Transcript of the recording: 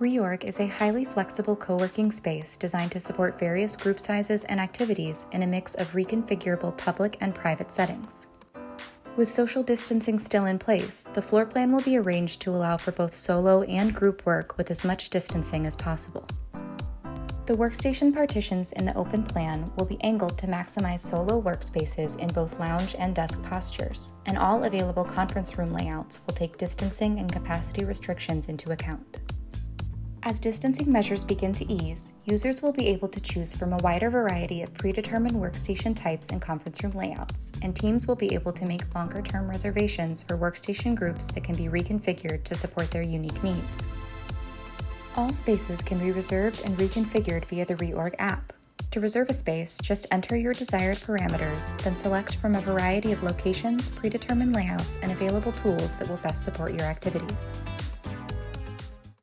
Reorg is a highly flexible co working space designed to support various group sizes and activities in a mix of reconfigurable public and private settings. With social distancing still in place, the floor plan will be arranged to allow for both solo and group work with as much distancing as possible. The workstation partitions in the open plan will be angled to maximize solo workspaces in both lounge and desk postures, and all available conference room layouts will take distancing and capacity restrictions into account. As distancing measures begin to ease, users will be able to choose from a wider variety of predetermined workstation types and conference room layouts, and teams will be able to make longer term reservations for workstation groups that can be reconfigured to support their unique needs. All spaces can be reserved and reconfigured via the Reorg app. To reserve a space, just enter your desired parameters, then select from a variety of locations, predetermined layouts, and available tools that will best support your activities.